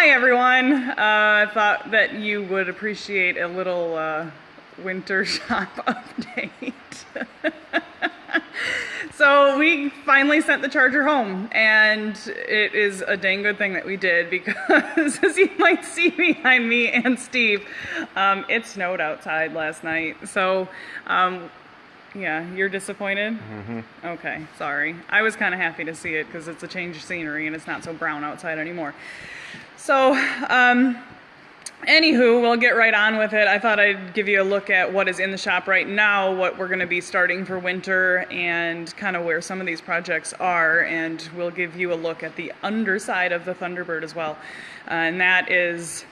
Hi everyone. Uh, I thought that you would appreciate a little uh, winter shop update. so we finally sent the charger home and it is a dang good thing that we did because as you might see behind me and Steve, um, it snowed outside last night. So um, yeah, you're disappointed? Mm-hmm. Okay, sorry. I was kind of happy to see it because it's a change of scenery and it's not so brown outside anymore. So, um, anywho, we'll get right on with it. I thought I'd give you a look at what is in the shop right now, what we're going to be starting for winter, and kind of where some of these projects are. And we'll give you a look at the underside of the Thunderbird as well. Uh, and that is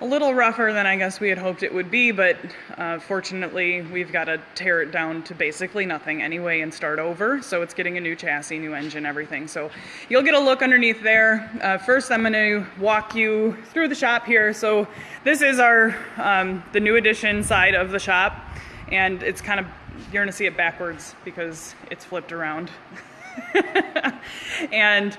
a little rougher than I guess we had hoped it would be, but uh, fortunately we've got to tear it down to basically nothing anyway and start over. So it's getting a new chassis, new engine, everything. So you'll get a look underneath there. Uh, first I'm going to walk you through the shop here. So this is our um, the new edition side of the shop and it's kind of, you're going to see it backwards because it's flipped around. and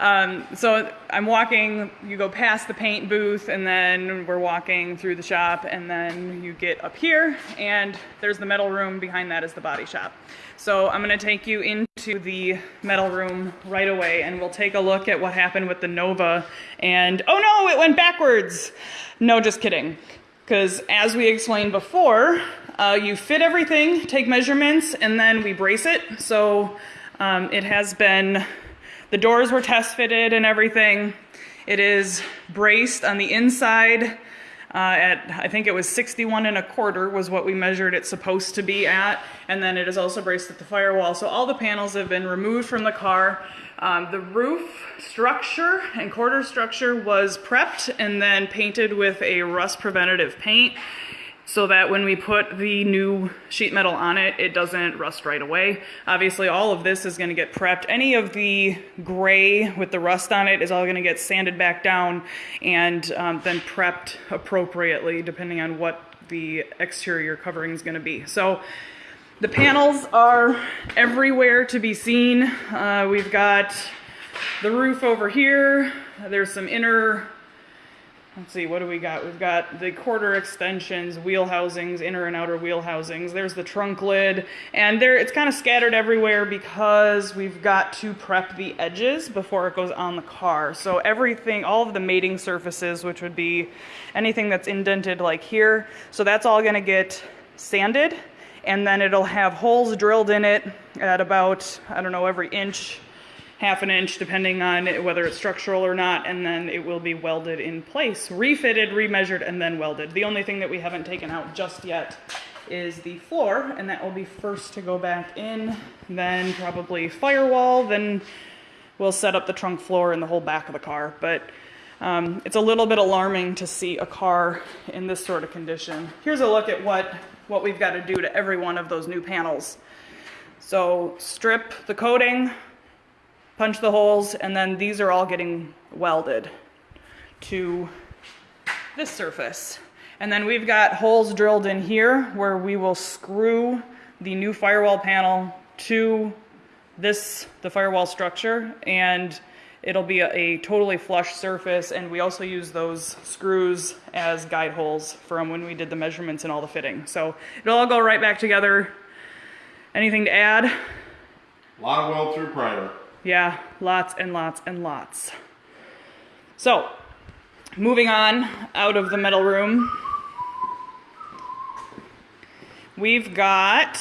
um, so I'm walking, you go past the paint booth, and then we're walking through the shop, and then you get up here, and there's the metal room. Behind that is the body shop. So I'm going to take you into the metal room right away, and we'll take a look at what happened with the Nova. And oh no, it went backwards. No, just kidding. Because as we explained before, uh, you fit everything, take measurements, and then we brace it. So um, it has been, the doors were test fitted and everything. It is braced on the inside uh, at, I think it was 61 and a quarter was what we measured it supposed to be at. And then it is also braced at the firewall. So all the panels have been removed from the car. Um, the roof structure and quarter structure was prepped and then painted with a rust preventative paint so that when we put the new sheet metal on it, it doesn't rust right away. Obviously, all of this is gonna get prepped. Any of the gray with the rust on it is all gonna get sanded back down and um, then prepped appropriately depending on what the exterior covering is gonna be. So the panels are everywhere to be seen. Uh, we've got the roof over here. There's some inner Let's see, what do we got? We've got the quarter extensions, wheel housings, inner and outer wheel housings. There's the trunk lid, and there it's kind of scattered everywhere because we've got to prep the edges before it goes on the car. So everything, all of the mating surfaces, which would be anything that's indented like here, so that's all gonna get sanded, and then it'll have holes drilled in it at about, I don't know, every inch half an inch depending on whether it's structural or not, and then it will be welded in place, refitted, remeasured, and then welded. The only thing that we haven't taken out just yet is the floor, and that will be first to go back in, then probably firewall, then we'll set up the trunk floor and the whole back of the car. But um, it's a little bit alarming to see a car in this sort of condition. Here's a look at what, what we've got to do to every one of those new panels. So strip the coating, punch the holes, and then these are all getting welded to this surface. And then we've got holes drilled in here where we will screw the new firewall panel to this, the firewall structure, and it'll be a, a, totally flush surface, and we also use those screws as guide holes from when we did the measurements and all the fitting. So it'll all go right back together. Anything to add? A lot of weld through primer. Yeah, lots and lots and lots. So, moving on out of the metal room, we've got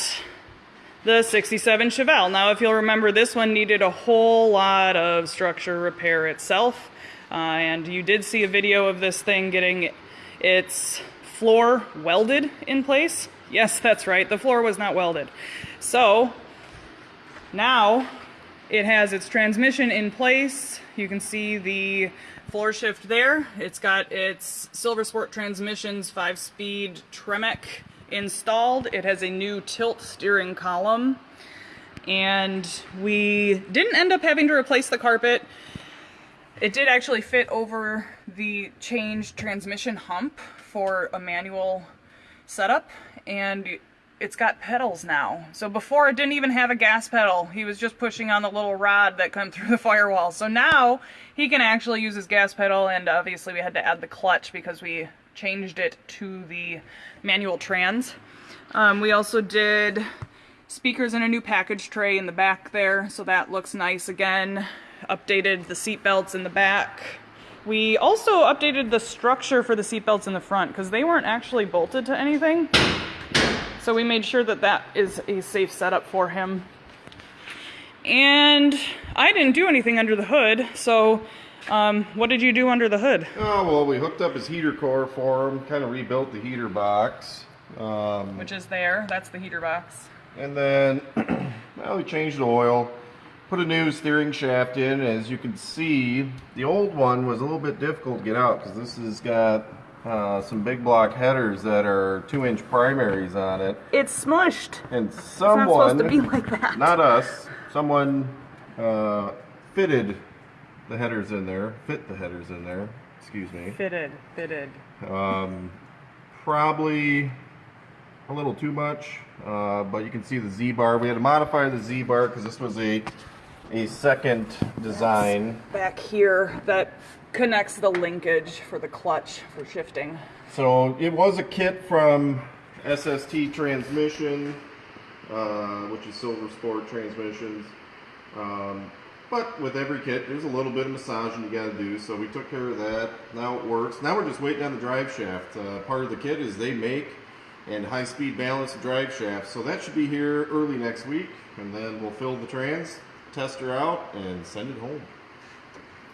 the 67 Chevelle. Now, if you'll remember, this one needed a whole lot of structure repair itself. Uh, and you did see a video of this thing getting its floor welded in place. Yes, that's right, the floor was not welded. So, now it has its transmission in place. You can see the floor shift there. It's got its Silver Sport Transmissions 5-speed Tremec installed. It has a new tilt steering column. And we didn't end up having to replace the carpet. It did actually fit over the changed transmission hump for a manual setup. And it's got pedals now. So before it didn't even have a gas pedal. He was just pushing on the little rod that come through the firewall. So now he can actually use his gas pedal and obviously we had to add the clutch because we changed it to the manual trans. Um, we also did speakers in a new package tray in the back there, so that looks nice again. Updated the seat belts in the back. We also updated the structure for the seat belts in the front because they weren't actually bolted to anything. So we made sure that that is a safe setup for him. And I didn't do anything under the hood, so um, what did you do under the hood? Oh, well, we hooked up his heater core for him, kind of rebuilt the heater box. Um, Which is there, that's the heater box. and then, well, we changed the oil, put a new steering shaft in. As you can see, the old one was a little bit difficult to get out because this has got uh, some big block headers that are two inch primaries on it. It's smushed. And It's someone, not supposed to be like that. not us, someone uh, fitted the headers in there, fit the headers in there, excuse me. Fitted, fitted. Um, probably a little too much, uh, but you can see the Z-bar. We had to modify the Z-bar because this was a a second design. Back here, that connects the linkage for the clutch for shifting. So it was a kit from SST Transmission, uh, which is Silver Sport Transmissions. Um, but with every kit, there's a little bit of massaging you got to do. So we took care of that. Now it works. Now we're just waiting on the drive shaft. Uh, part of the kit is they make and high-speed balance the drive shaft. So that should be here early next week, and then we'll fill the trans, test her out, and send it home.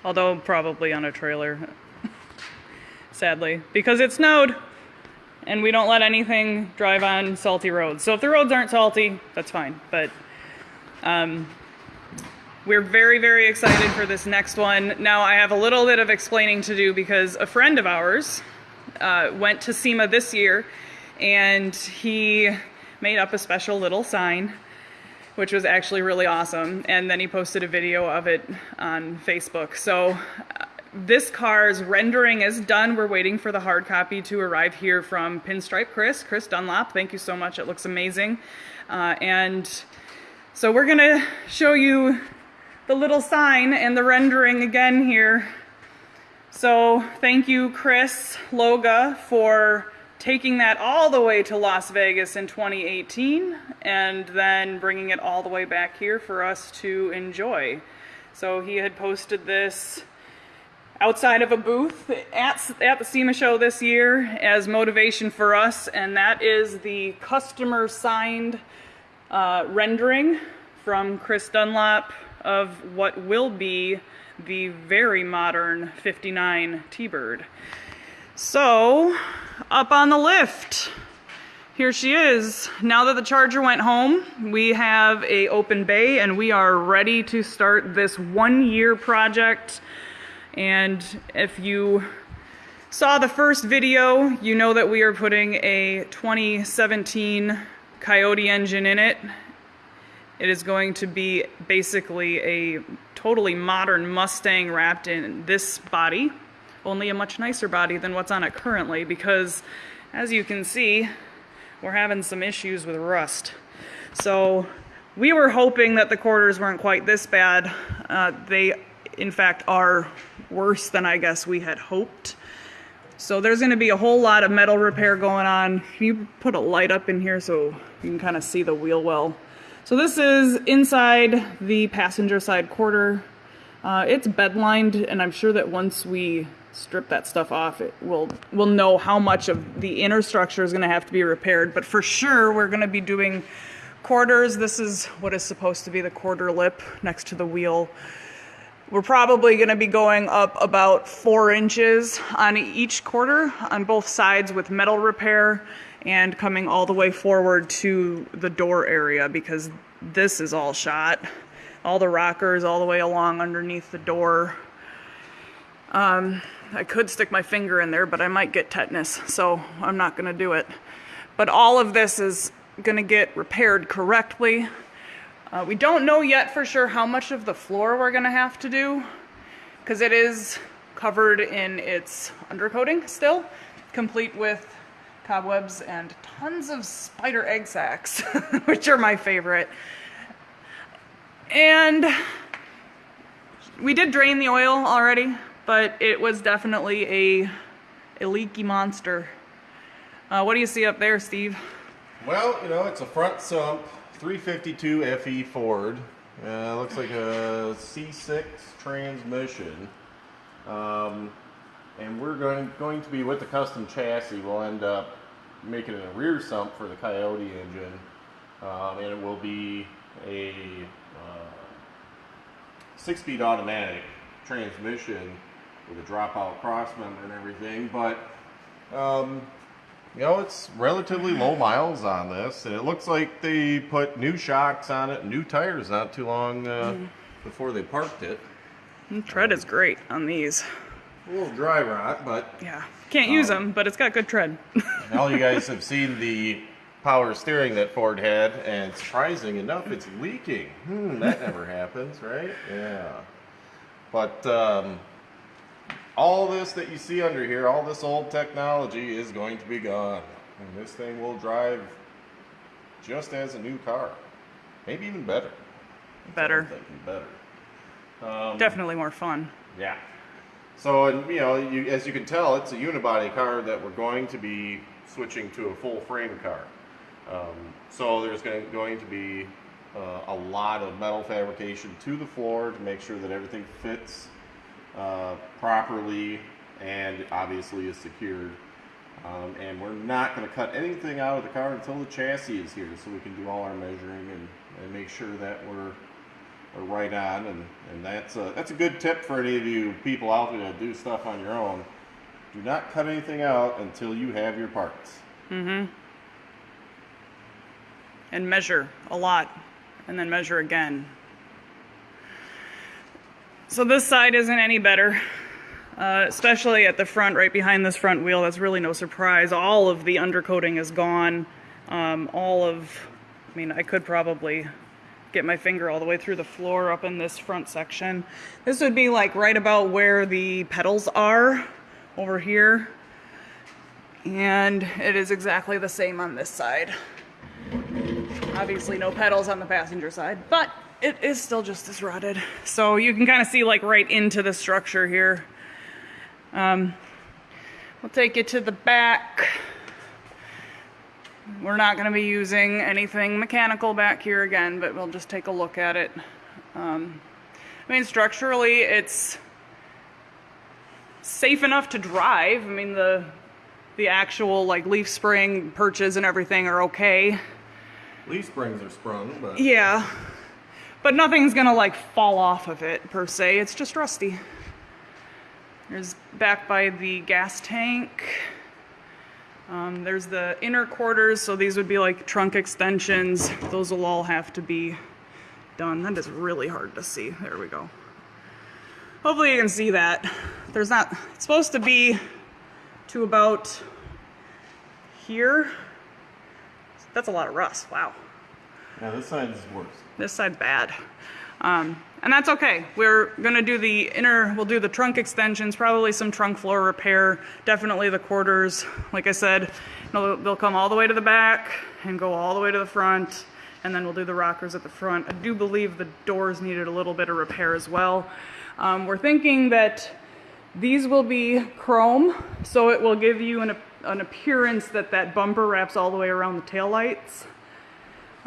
Although probably on a trailer. Sadly. Because it snowed. And we don't let anything drive on salty roads. So if the roads aren't salty, that's fine. But um, we're very, very excited for this next one. Now I have a little bit of explaining to do because a friend of ours uh, went to SEMA this year and he made up a special little sign which was actually really awesome. And then he posted a video of it on Facebook. So uh, this car's rendering is done. We're waiting for the hard copy to arrive here from Pinstripe Chris, Chris Dunlop. Thank you so much. It looks amazing. Uh, and so we're gonna show you the little sign and the rendering again here. So thank you, Chris Loga, for taking that all the way to Las Vegas in 2018 and then bringing it all the way back here for us to enjoy. So he had posted this outside of a booth at, at the SEMA show this year as motivation for us, and that is the customer signed uh, rendering from Chris Dunlop of what will be the very modern 59 T-Bird. So, up on the lift. Here she is. Now that the charger went home, we have a open bay and we are ready to start this one year project. And if you saw the first video, you know that we are putting a 2017 Coyote engine in it. It is going to be basically a totally modern Mustang wrapped in this body only a much nicer body than what's on it currently because as you can see we're having some issues with rust. So we were hoping that the quarters weren't quite this bad. Uh, they in fact are worse than I guess we had hoped. So there's going to be a whole lot of metal repair going on. You put a light up in here so you can kind of see the wheel well? So this is inside the passenger side quarter. Uh, it's bed lined and I'm sure that once we strip that stuff off, it will we'll know how much of the inner structure is going to have to be repaired. But for sure, we're going to be doing quarters. This is what is supposed to be the quarter lip next to the wheel. We're probably going to be going up about four inches on each quarter on both sides with metal repair and coming all the way forward to the door area because this is all shot. All the rockers all the way along underneath the door. Um, I could stick my finger in there, but I might get tetanus, so I'm not to do it. But all of this is to get repaired correctly. Uh, we don't know yet for sure how much of the floor we're to have to do, because it is covered in its undercoating still, complete with cobwebs and tons of spider egg sacs, which are my favorite. And we did drain the oil already, but it was definitely a, a leaky monster. Uh, what do you see up there, Steve? Well, you know, it's a front sump 352 FE Ford. Uh, looks like a C6 transmission. Um, and we're going, going to be with the custom chassis. We'll end up making it a rear sump for the Coyote engine. Um, and it will be a uh, six speed automatic transmission with a dropout crossman and everything. But um, you know, it's relatively low miles on this, and it looks like they put new shocks on it, new tires not too long uh, before they parked it. The tread is great on these. A little dry rot, but Yeah, can't use them, but it's got good tread. all you guys have seen the power steering that Ford had, and surprising enough, it's leaking. Hmm, that never happens, right? Yeah. But um, all this that you see under here, all this old technology is going to be gone. And this thing will drive just as a new car. Maybe even better. Better. Better. Um, Definitely more fun. yeah. So, and you know, you, as you can tell, it's a unibody car that we're going to be switching to a full frame car. Um, so there's going, going to be uh, a lot of metal fabrication to the floor to make sure that everything fits uh, properly and obviously is secured. Um, and we're not going to cut anything out of the car until the chassis is here, so we can do all our measuring and, and make sure that we're we're right on, and, and that's a, that's a good tip for any of you people out there that do stuff on your own. Do not cut anything out until you have your parts. Mhm. and measure a lot and then measure again. So this side isn't any better, uh, especially at the front, right behind this front wheel. That's really no surprise. All of the undercoating is gone. Um, all of, I mean, I could probably get my finger all the way through the floor up in this front section. This would be like right about where the pedals are over here. And it is exactly the same on this side. Obviously no pedals on the passenger side, but it is still just as rotted. So you can kind of see like right into the structure here. Um, we'll take you to the back. We're not going to be using anything mechanical back here again, but we'll just take a look at it. Um, I mean, structurally, it's safe enough to drive. I mean, the the actual like leaf spring perches and everything are okay. Leaf springs are sprung, but Yeah. But nothing's gonna like fall off of it per se. It's just rusty. There's back by the gas tank. Um, there's the inner quarters, so these would be like trunk extensions. Those will all have to be done. That is really hard to see. There we go. Hopefully you can see that. There's not, it's supposed to be to about here. That's a lot of rust. Wow. Yeah, this side is worse. This side's bad. Um, and that's okay. We're gonna do the inner, we'll do the trunk extensions, probably some trunk floor repair, definitely the quarters. Like I said, they'll, they'll come all the way to the back and go all the way to the front, and then we'll do the rockers at the front. I do believe the doors needed a little bit of repair as well. Um, we're thinking that these will be chrome, so it will give you an, an appearance that that bumper wraps all the way around the taillights.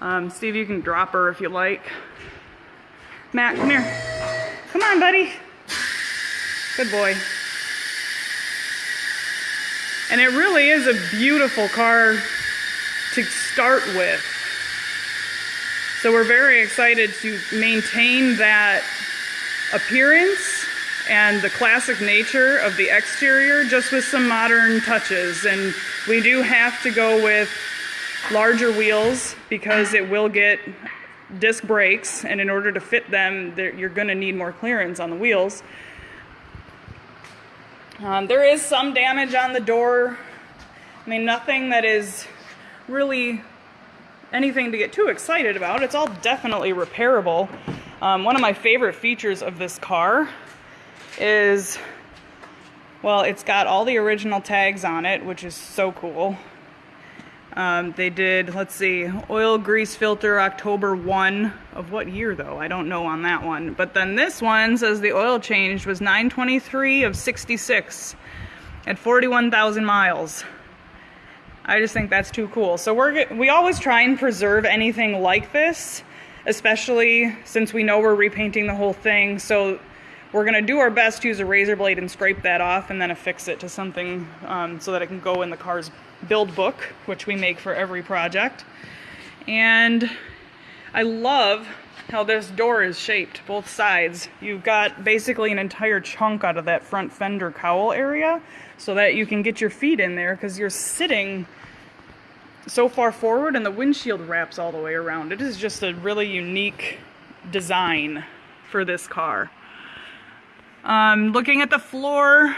Um, Steve, you can drop her if you like. Matt, come here. Come on, buddy. Good boy. And it really is a beautiful car to start with. So we're very excited to maintain that appearance and the classic nature of the exterior just with some modern touches. And we do have to go with larger wheels because it will get disc brakes and in order to fit them you're going to need more clearance on the wheels. Um, there is some damage on the door. I mean nothing that is really anything to get too excited about. It's all definitely repairable. Um, one of my favorite features of this car is well it's got all the original tags on it which is so cool Um, they did, let's see, oil grease filter October 1 of what year though? I don't know on that one. But then this one says the oil change was 923 of 66 at 41,000 miles. I just think that's too cool. So we're we always try and preserve anything like this, especially since we know we're repainting the whole thing. So we're gonna do our best to use a razor blade and scrape that off and then affix it to something um, so that it can go in the car's build book, which we make for every project. And I love how this door is shaped, both sides. You've got basically an entire chunk out of that front fender cowl area so that you can get your feet in there because you're sitting so far forward and the windshield wraps all the way around. It is just a really unique design for this car. Um, looking at the floor,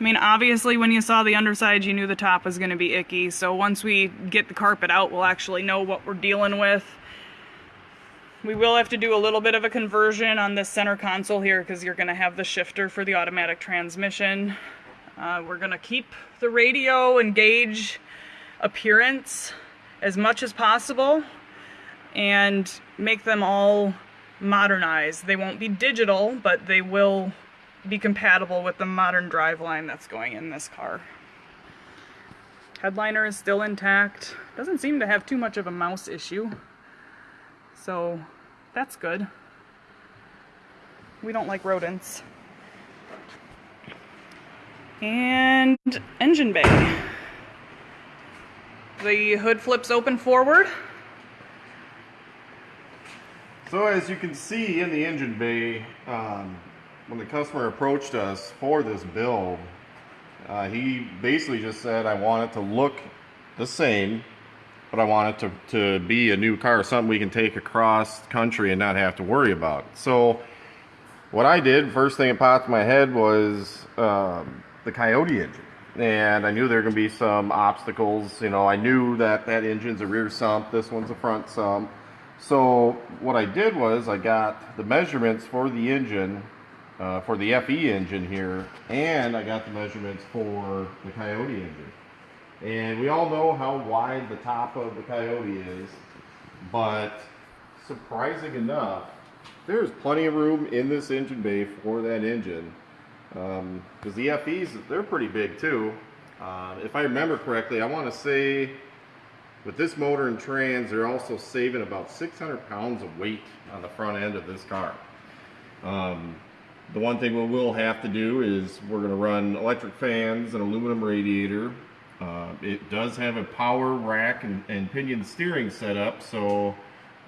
I mean, obviously when you saw the underside, you knew the top was going to be icky. So once we get the carpet out, we'll actually know what we're dealing with. We will have to do a little bit of a conversion on this center console here because you're going to have the shifter for the automatic transmission. Uh, we're going to keep the radio and gauge appearance as much as possible and make them all modernized. They won't be digital, but they will be compatible with the modern driveline that's going in this car. Headliner is still intact. Doesn't seem to have too much of a mouse issue. So that's good. We don't like rodents. And engine bay. The hood flips open forward. So as you can see in the engine bay, um, when the customer approached us for this build, uh, he basically just said, I want it to look the same, but I want it to, to be a new car, something we can take across country and not have to worry about. So what I did, first thing that popped in my head was um, the Coyote engine. And I knew there were going to be some obstacles. You know, I knew that that engine's a rear sump, this one's a front sump. So what I did was I got the measurements for the engine, uh, for the FE engine here, and I got the measurements for the Coyote engine. And we all know how wide the top of the Coyote is, but surprising enough, there's plenty of room in this engine bay for that engine. Because um, the FEs, they're pretty big too. Uh, if I remember correctly, I want to say with this motor and trans, they're also saving about 600 pounds of weight on the front end of this car. Um, the one thing we will have to do is we're going to run electric fans, an aluminum radiator. Uh, it does have a power rack and, and pinion steering setup, so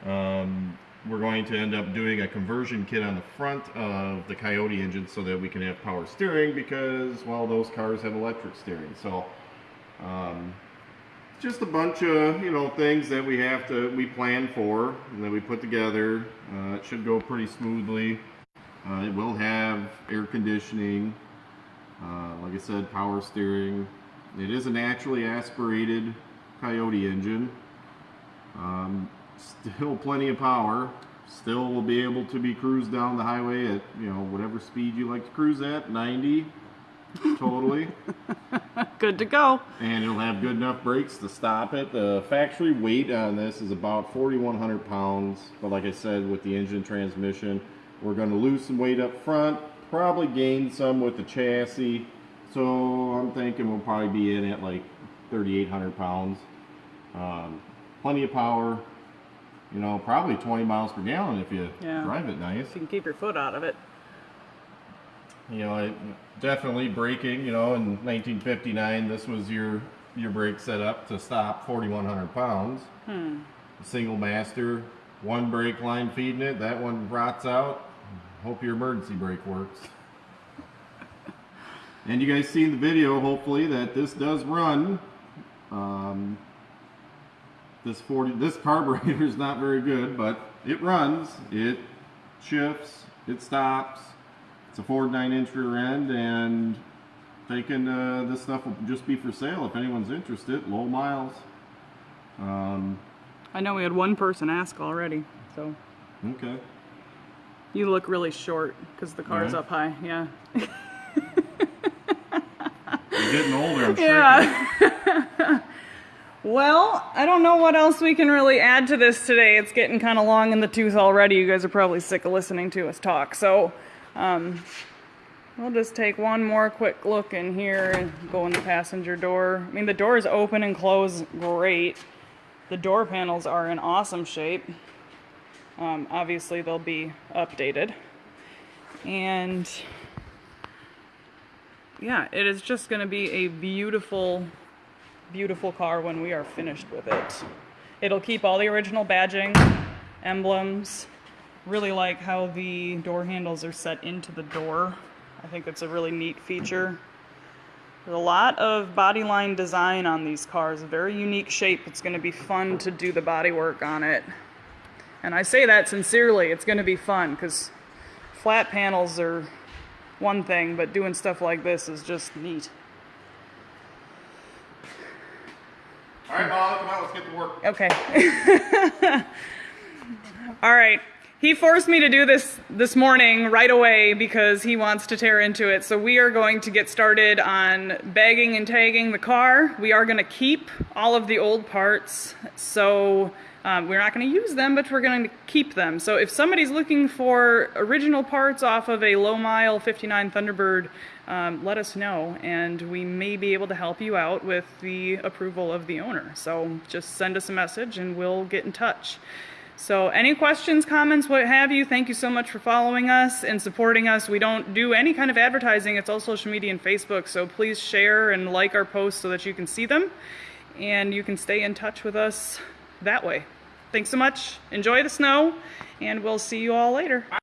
um, we're going to end up doing a conversion kit on the front of the Coyote engine so that we can have power steering because, well, those cars have electric steering. So, um, just a bunch of, you know, things that we have to, we plan for and that we put together. Uh, it should go pretty smoothly. Uh, it will have air conditioning, uh, like I said, power steering. It is a naturally aspirated Coyote engine. Um, still plenty of power. Still will be able to be cruised down the highway at, you know, whatever speed you like to cruise at, 90, totally. Good to go. and it'll have good enough brakes to stop it. The factory weight on this is about 4,100 pounds, but like I said, with the engine transmission, we're going to lose some weight up front, probably gain some with the chassis. So I'm thinking we'll probably be in at like 3,800 pounds. Um, plenty of power, you know, probably 20 miles per gallon if you Yeah. drive it nice. You can keep your foot out of it. You know, it, definitely braking. You know, in 1959, this was your your brake setup to stop 4,100 pounds. Hmm. Single master, one brake line feeding it. That one rots out. Hope your emergency brake works. And you guys seen the video, hopefully, that this does run. Um, this 40, this carburetor is not very good, but it runs. It shifts. It stops. It's a Ford 9-inch rear end, and thinking uh, this stuff will just be for sale if anyone's interested. Low miles. Um, I know we had one person ask already, so okay. you look really short because the car's Yeah. up high. Yeah. You're getting older, I'm sure. Yeah. Well, I don't know what else we can really add to this today. It's getting kind of long in the tooth already. You guys are probably sick of listening to us talk. So, um, we'll just take one more quick look in here and go in the passenger door. I mean, the doors open and close great. The door panels are in awesome shape. Um, obviously, they'll be updated. And yeah, it is just going to be a beautiful, beautiful car when we are finished with it. It'll keep all the original badging, emblems. Really like how the door handles are set into the door. I think it's a really neat feature. There's a lot of body line design on these cars, a very unique shape. It's going to be fun to do the body work on it. And I say that sincerely, it's going to be fun because flat panels are one thing, but doing stuff like this is just neat. All right, Bob, come on, let's get to work. Okay. All right. He forced me to do this this morning right away because he wants to tear into it. So we are going to get started on bagging and tagging the car. We are going to keep all of the old parts. So um, we're not going to use them, but we're going to keep them. So if somebody's looking for original parts off of a low mile 59 Thunderbird, um, let us know and we may be able to help you out with the approval of the owner. So just send us a message and we'll get in touch. So any questions, comments, what have you, thank you so much for following us and supporting us. We don't do any kind of advertising. It's all social media and Facebook. So please share and like our posts so that you can see them and you can stay in touch with us that way. Thanks so much. Enjoy the snow and we'll see you all later.